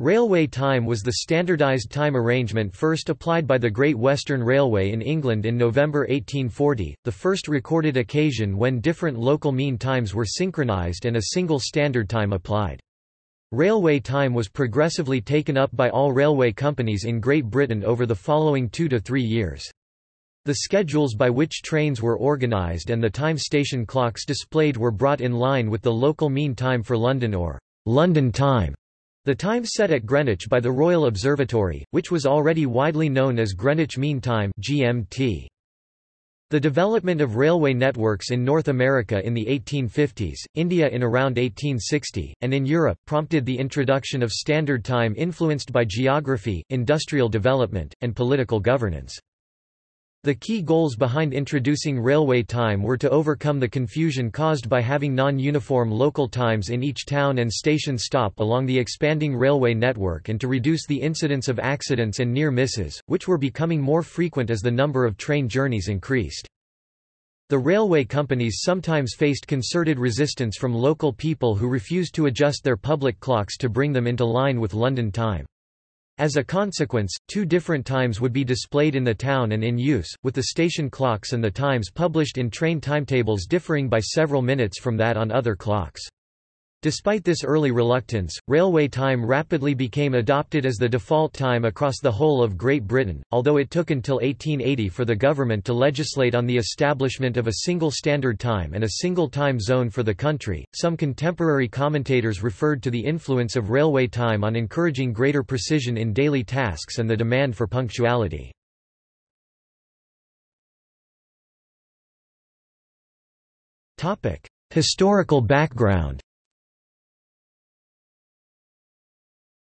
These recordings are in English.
Railway time was the standardised time arrangement first applied by the Great Western Railway in England in November 1840, the first recorded occasion when different local mean times were synchronised and a single standard time applied. Railway time was progressively taken up by all railway companies in Great Britain over the following two to three years. The schedules by which trains were organised and the time station clocks displayed were brought in line with the local mean time for London or London time. The time set at Greenwich by the Royal Observatory, which was already widely known as Greenwich Mean Time (GMT). The development of railway networks in North America in the 1850s, India in around 1860, and in Europe prompted the introduction of standard time influenced by geography, industrial development, and political governance. The key goals behind introducing railway time were to overcome the confusion caused by having non-uniform local times in each town and station stop along the expanding railway network and to reduce the incidence of accidents and near misses, which were becoming more frequent as the number of train journeys increased. The railway companies sometimes faced concerted resistance from local people who refused to adjust their public clocks to bring them into line with London time. As a consequence, two different times would be displayed in the town and in use, with the station clocks and the times published in train timetables differing by several minutes from that on other clocks. Despite this early reluctance, railway time rapidly became adopted as the default time across the whole of Great Britain, although it took until 1880 for the government to legislate on the establishment of a single standard time and a single time zone for the country. Some contemporary commentators referred to the influence of railway time on encouraging greater precision in daily tasks and the demand for punctuality. Historical background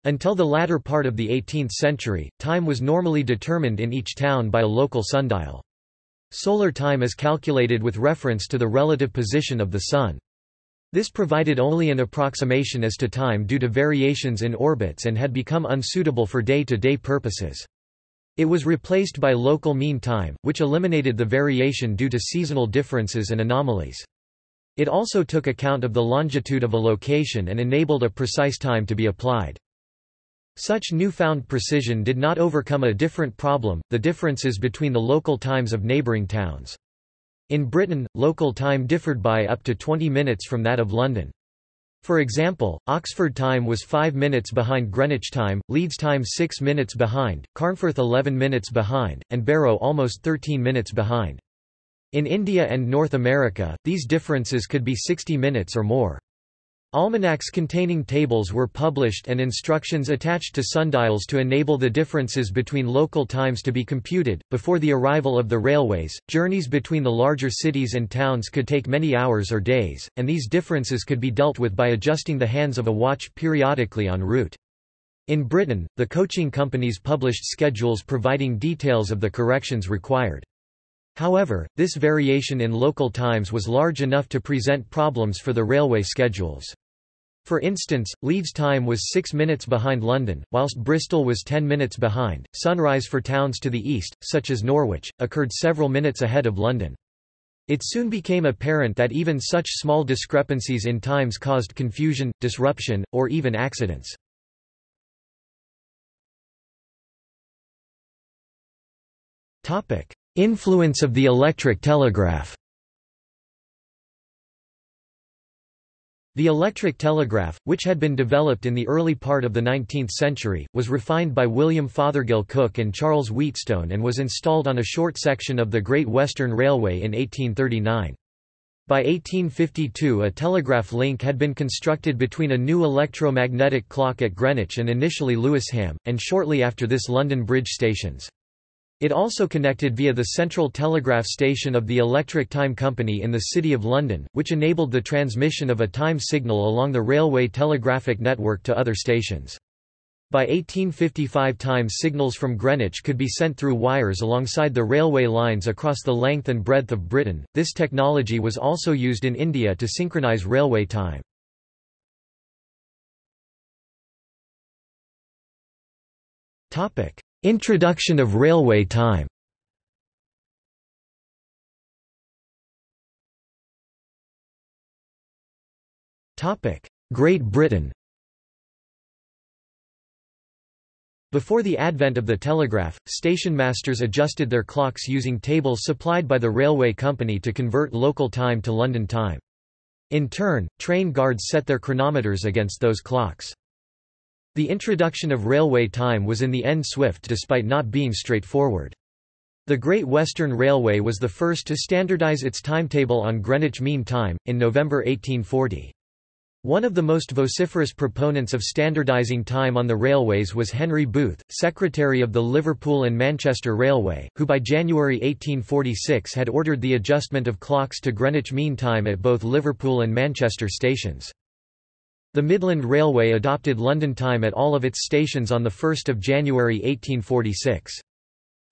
Until the latter part of the 18th century, time was normally determined in each town by a local sundial. Solar time is calculated with reference to the relative position of the Sun. This provided only an approximation as to time due to variations in orbits and had become unsuitable for day-to-day -day purposes. It was replaced by local mean time, which eliminated the variation due to seasonal differences and anomalies. It also took account of the longitude of a location and enabled a precise time to be applied. Such newfound precision did not overcome a different problem, the differences between the local times of neighbouring towns. In Britain, local time differed by up to 20 minutes from that of London. For example, Oxford time was 5 minutes behind Greenwich time, Leeds time 6 minutes behind, Carnforth 11 minutes behind, and Barrow almost 13 minutes behind. In India and North America, these differences could be 60 minutes or more. Almanacs containing tables were published and instructions attached to sundials to enable the differences between local times to be computed. Before the arrival of the railways, journeys between the larger cities and towns could take many hours or days, and these differences could be dealt with by adjusting the hands of a watch periodically en route. In Britain, the coaching companies published schedules providing details of the corrections required. However, this variation in local times was large enough to present problems for the railway schedules. For instance, Leeds time was 6 minutes behind London, whilst Bristol was 10 minutes behind. Sunrise for towns to the east, such as Norwich, occurred several minutes ahead of London. It soon became apparent that even such small discrepancies in times caused confusion, disruption, or even accidents. Influence of the electric telegraph The electric telegraph, which had been developed in the early part of the 19th century, was refined by William Fothergill Cooke and Charles Wheatstone and was installed on a short section of the Great Western Railway in 1839. By 1852 a telegraph link had been constructed between a new electromagnetic clock at Greenwich and initially Lewisham, and shortly after this London Bridge stations. It also connected via the central telegraph station of the Electric Time Company in the City of London, which enabled the transmission of a time signal along the railway telegraphic network to other stations. By 1855 time signals from Greenwich could be sent through wires alongside the railway lines across the length and breadth of Britain. This technology was also used in India to synchronize railway time. Topic: Introduction of railway time Great Britain Before the advent of the telegraph, station masters adjusted their clocks using tables supplied by the railway company to convert local time to London time. In turn, train guards set their chronometers against those clocks. The introduction of railway time was in the end swift despite not being straightforward. The Great Western Railway was the first to standardize its timetable on Greenwich Mean Time, in November 1840. One of the most vociferous proponents of standardizing time on the railways was Henry Booth, secretary of the Liverpool and Manchester Railway, who by January 1846 had ordered the adjustment of clocks to Greenwich Mean Time at both Liverpool and Manchester stations. The Midland Railway adopted London time at all of its stations on 1 January 1846.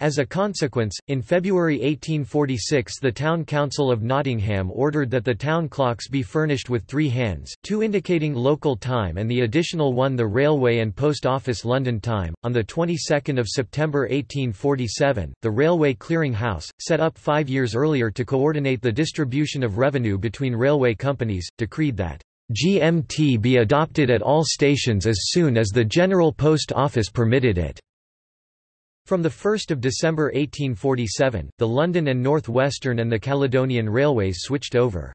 As a consequence, in February 1846 the Town Council of Nottingham ordered that the town clocks be furnished with three hands, two indicating local time and the additional one the Railway and Post Office London time. On the 22nd of September 1847, the Railway Clearing House, set up five years earlier to coordinate the distribution of revenue between railway companies, decreed that GMT be adopted at all stations as soon as the General Post Office permitted it. From 1 December 1847, the London and North Western and the Caledonian Railways switched over.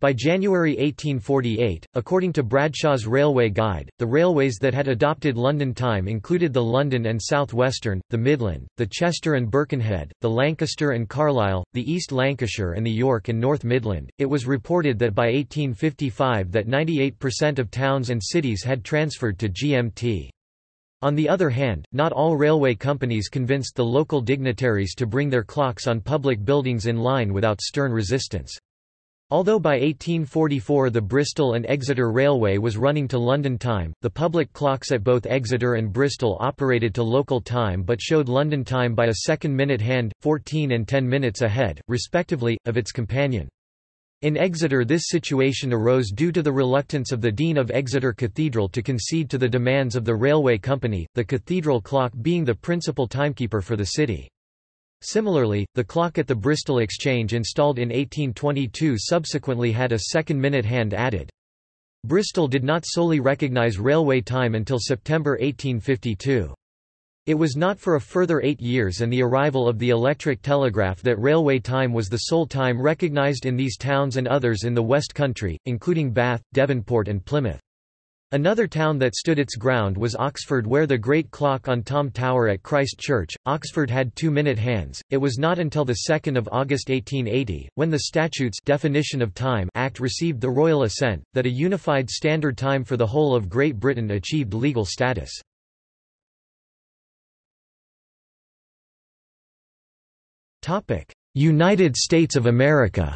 By January 1848, according to Bradshaw's Railway Guide, the railways that had adopted London time included the London and South Western, the Midland, the Chester and Birkenhead, the Lancaster and Carlisle, the East Lancashire and the York and North Midland. It was reported that by 1855 that 98% of towns and cities had transferred to GMT. On the other hand, not all railway companies convinced the local dignitaries to bring their clocks on public buildings in line without stern resistance. Although by 1844 the Bristol and Exeter Railway was running to London time, the public clocks at both Exeter and Bristol operated to local time but showed London time by a second minute hand, 14 and 10 minutes ahead, respectively, of its companion. In Exeter this situation arose due to the reluctance of the Dean of Exeter Cathedral to concede to the demands of the railway company, the cathedral clock being the principal timekeeper for the city. Similarly, the clock at the Bristol Exchange installed in 1822 subsequently had a second minute hand added. Bristol did not solely recognise railway time until September 1852. It was not for a further eight years and the arrival of the electric telegraph that railway time was the sole time recognised in these towns and others in the West Country, including Bath, Devonport and Plymouth. Another town that stood its ground was Oxford where the great clock on Tom Tower at Christ Church, Oxford had two-minute hands. It was not until 2 August 1880, when the Statutes Definition of Time Act received the royal assent, that a unified standard time for the whole of Great Britain achieved legal status. United States of America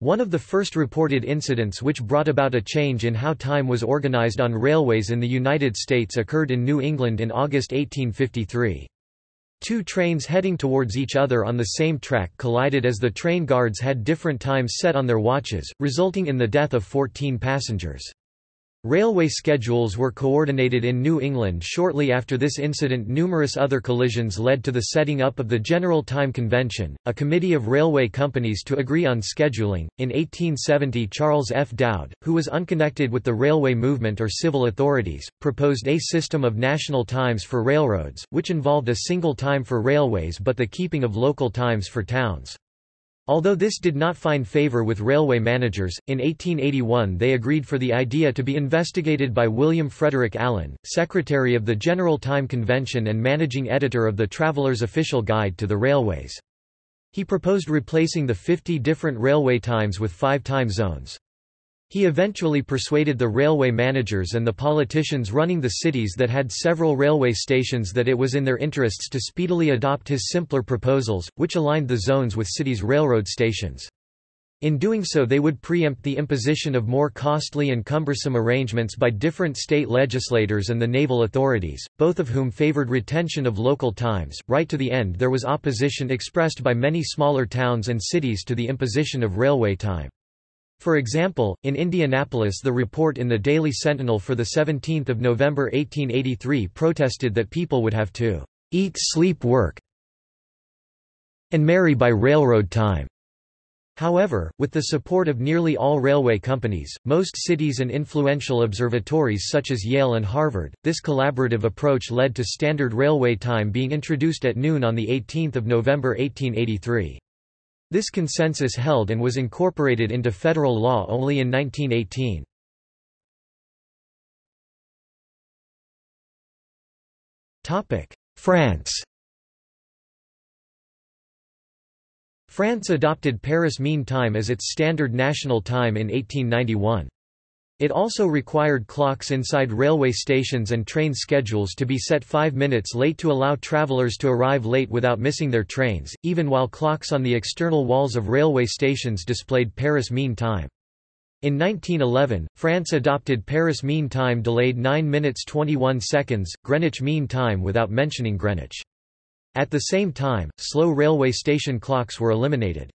One of the first reported incidents which brought about a change in how time was organized on railways in the United States occurred in New England in August 1853. Two trains heading towards each other on the same track collided as the train guards had different times set on their watches, resulting in the death of 14 passengers. Railway schedules were coordinated in New England shortly after this incident numerous other collisions led to the setting up of the General Time Convention, a committee of railway companies to agree on scheduling. In 1870 Charles F. Dowd, who was unconnected with the railway movement or civil authorities, proposed a system of national times for railroads, which involved a single time for railways but the keeping of local times for towns. Although this did not find favor with railway managers, in 1881 they agreed for the idea to be investigated by William Frederick Allen, secretary of the General Time Convention and managing editor of the Traveller's Official Guide to the Railways. He proposed replacing the 50 different railway times with five time zones. He eventually persuaded the railway managers and the politicians running the cities that had several railway stations that it was in their interests to speedily adopt his simpler proposals, which aligned the zones with cities' railroad stations. In doing so they would preempt the imposition of more costly and cumbersome arrangements by different state legislators and the naval authorities, both of whom favored retention of local times. Right to the end there was opposition expressed by many smaller towns and cities to the imposition of railway time. For example, in Indianapolis the report in the Daily Sentinel for 17 November 1883 protested that people would have to "...eat sleep work and marry by railroad time." However, with the support of nearly all railway companies, most cities and influential observatories such as Yale and Harvard, this collaborative approach led to standard railway time being introduced at noon on 18 November 1883. This consensus held and was incorporated into federal law only in 1918. France France adopted Paris Mean Time as its standard national time in 1891. It also required clocks inside railway stations and train schedules to be set five minutes late to allow travelers to arrive late without missing their trains, even while clocks on the external walls of railway stations displayed Paris Mean Time. In 1911, France adopted Paris Mean Time delayed 9 minutes 21 seconds, Greenwich Mean Time without mentioning Greenwich. At the same time, slow railway station clocks were eliminated.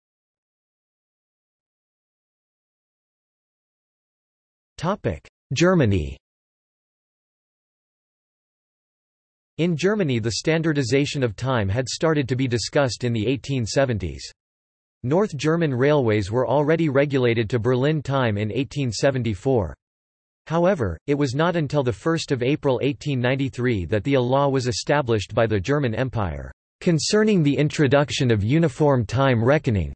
Germany In Germany the standardization of time had started to be discussed in the 1870s. North German railways were already regulated to Berlin time in 1874. However, it was not until 1 April 1893 that the A law was established by the German Empire, "...concerning the introduction of uniform time reckoning",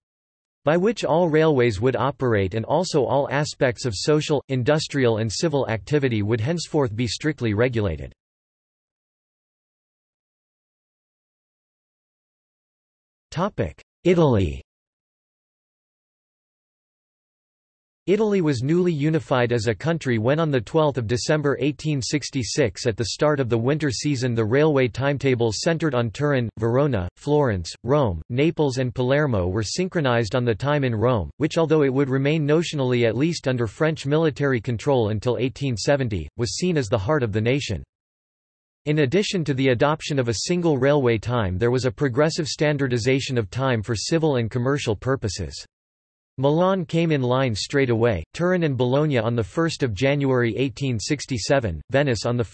by which all railways would operate and also all aspects of social, industrial and civil activity would henceforth be strictly regulated. Italy Italy was newly unified as a country when on 12 December 1866 at the start of the winter season the railway timetables centered on Turin, Verona, Florence, Rome, Naples and Palermo were synchronized on the time in Rome, which although it would remain notionally at least under French military control until 1870, was seen as the heart of the nation. In addition to the adoption of a single railway time there was a progressive standardization of time for civil and commercial purposes. Milan came in line straight away, Turin and Bologna on 1 January 1867, Venice on 1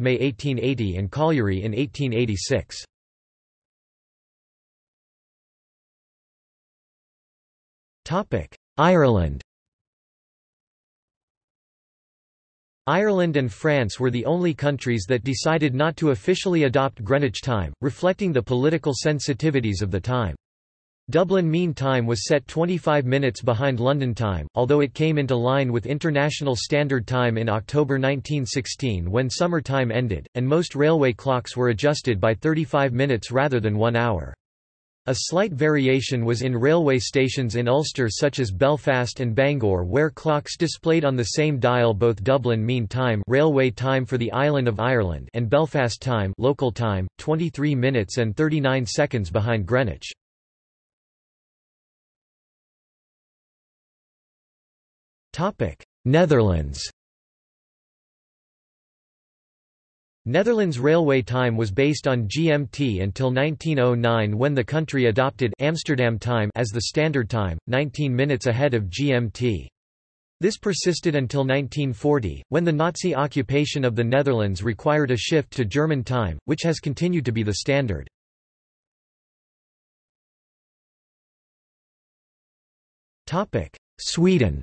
May 1880 and Cagliari in 1886. Ireland Ireland and France were the only countries that decided not to officially adopt Greenwich time, reflecting the political sensitivities of the time. Dublin Mean Time was set 25 minutes behind London time, although it came into line with International Standard Time in October 1916 when summer time ended, and most railway clocks were adjusted by 35 minutes rather than one hour. A slight variation was in railway stations in Ulster such as Belfast and Bangor where clocks displayed on the same dial both Dublin Mean Time railway time for the island of Ireland and Belfast time local time, 23 minutes and 39 seconds behind Greenwich. Netherlands Netherlands railway time was based on GMT until 1909 when the country adopted Amsterdam time as the standard time, 19 minutes ahead of GMT. This persisted until 1940, when the Nazi occupation of the Netherlands required a shift to German time, which has continued to be the standard. Sweden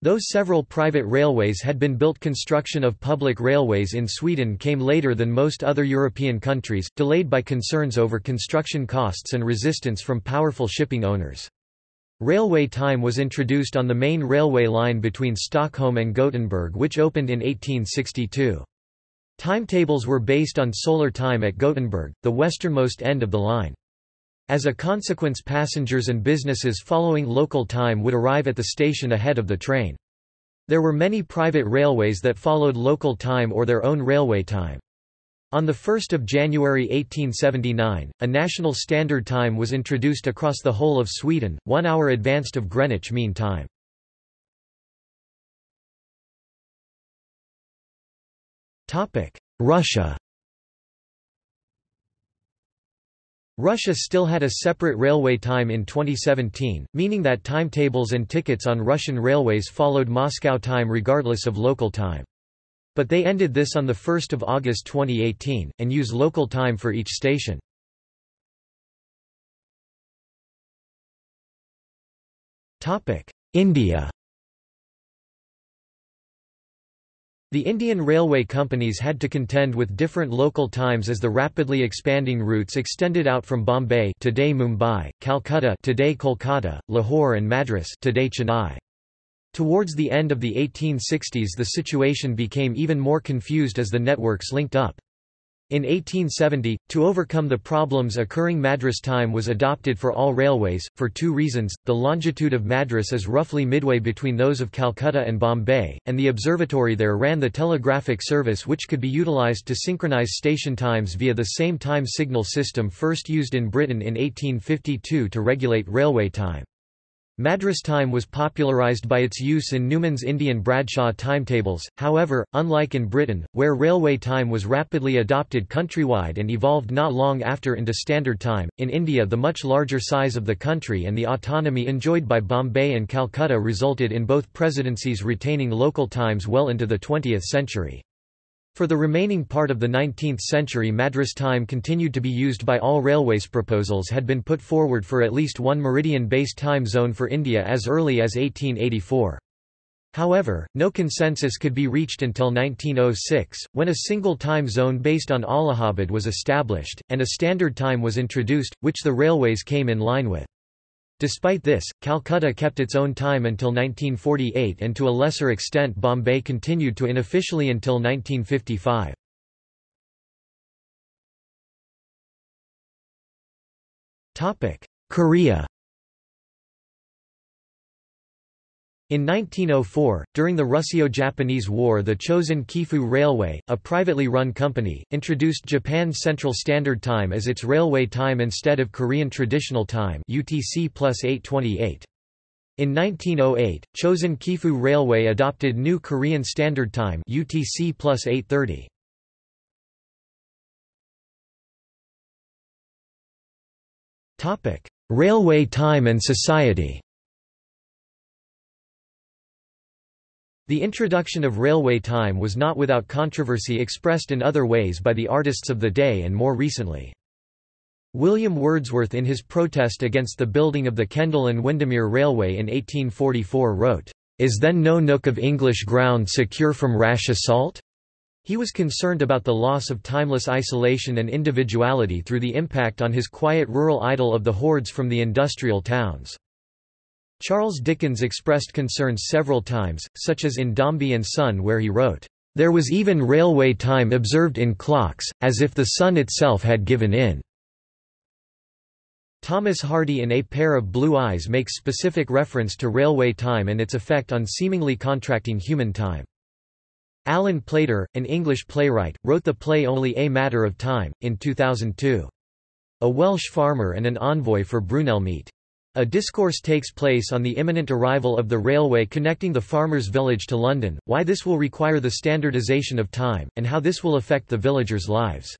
Though several private railways had been built construction of public railways in Sweden came later than most other European countries, delayed by concerns over construction costs and resistance from powerful shipping owners. Railway time was introduced on the main railway line between Stockholm and Gothenburg which opened in 1862. Timetables were based on solar time at Gothenburg, the westernmost end of the line. As a consequence passengers and businesses following local time would arrive at the station ahead of the train. There were many private railways that followed local time or their own railway time. On 1 January 1879, a national standard time was introduced across the whole of Sweden, one hour advanced of Greenwich Mean Time. Russia Russia still had a separate railway time in 2017, meaning that timetables and tickets on Russian railways followed Moscow time regardless of local time. But they ended this on 1 August 2018, and use local time for each station. India The Indian railway companies had to contend with different local times as the rapidly expanding routes extended out from Bombay today Mumbai, Calcutta today Kolkata, Lahore and Madras today Chennai. Towards the end of the 1860s the situation became even more confused as the networks linked up. In 1870, to overcome the problems occurring Madras time was adopted for all railways, for two reasons, the longitude of Madras is roughly midway between those of Calcutta and Bombay, and the observatory there ran the telegraphic service which could be utilised to synchronize station times via the same time signal system first used in Britain in 1852 to regulate railway time. Madras time was popularised by its use in Newman's Indian Bradshaw timetables, however, unlike in Britain, where railway time was rapidly adopted countrywide and evolved not long after into standard time, in India the much larger size of the country and the autonomy enjoyed by Bombay and Calcutta resulted in both presidencies retaining local times well into the 20th century. For the remaining part of the 19th century Madras time continued to be used by all railways proposals had been put forward for at least one meridian-based time zone for India as early as 1884. However, no consensus could be reached until 1906, when a single time zone based on Allahabad was established, and a standard time was introduced, which the railways came in line with. Despite this, Calcutta kept its own time until 1948 and to a lesser extent Bombay continued to unofficially until 1955. Korea In 1904, during the Russo-Japanese War the Chosen Keifu Railway, a privately run company, introduced Japan's Central Standard Time as its railway time instead of Korean Traditional Time UTC plus 828. In 1908, Chosen Keifu Railway adopted New Korean Standard Time UTC plus 830. Railway time and society The introduction of railway time was not without controversy expressed in other ways by the artists of the day and more recently. William Wordsworth in his protest against the building of the Kendal and Windermere Railway in 1844 wrote, "'Is then no nook of English ground secure from rash assault?' He was concerned about the loss of timeless isolation and individuality through the impact on his quiet rural idyll of the hordes from the industrial towns. Charles Dickens expressed concerns several times, such as in Dombey and Son where he wrote, "...there was even railway time observed in clocks, as if the sun itself had given in." Thomas Hardy in A Pair of Blue Eyes makes specific reference to railway time and its effect on seemingly contracting human time. Alan Plater, an English playwright, wrote the play Only a Matter of Time, in 2002. A Welsh farmer and an envoy for Brunel meet. A discourse takes place on the imminent arrival of the railway connecting the farmer's village to London, why this will require the standardisation of time, and how this will affect the villagers' lives.